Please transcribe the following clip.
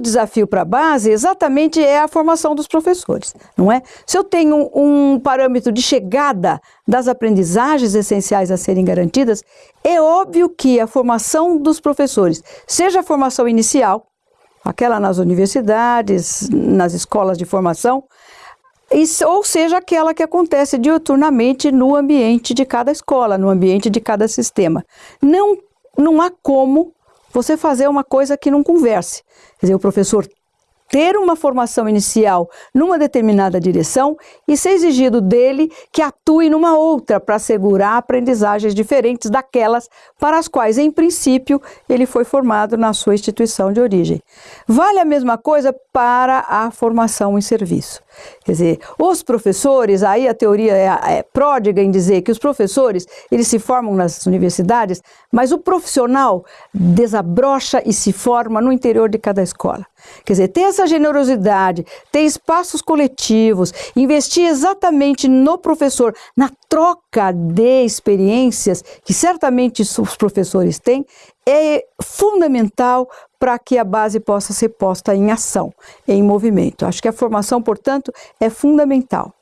desafio para a base exatamente é a formação dos professores, não é? Se eu tenho um parâmetro de chegada das aprendizagens essenciais a serem garantidas, é óbvio que a formação dos professores, seja a formação inicial, aquela nas universidades, nas escolas de formação, ou seja, aquela que acontece diuturnamente no ambiente de cada escola, no ambiente de cada sistema. Não, não há como você fazer uma coisa que não converse. Quer dizer, o professor ter uma formação inicial numa determinada direção e ser exigido dele que atue numa outra para assegurar aprendizagens diferentes daquelas para as quais, em princípio, ele foi formado na sua instituição de origem. Vale a mesma coisa para a formação em serviço. Quer dizer, os professores, aí a teoria é, é pródiga em dizer que os professores, eles se formam nas universidades, mas o profissional desabrocha e se forma no interior de cada escola. Quer dizer, ter essa generosidade, ter espaços coletivos, investir exatamente no professor, na troca de experiências que certamente os professores têm, é fundamental para que a base possa ser posta em ação, em movimento. Acho que a formação, portanto, é fundamental.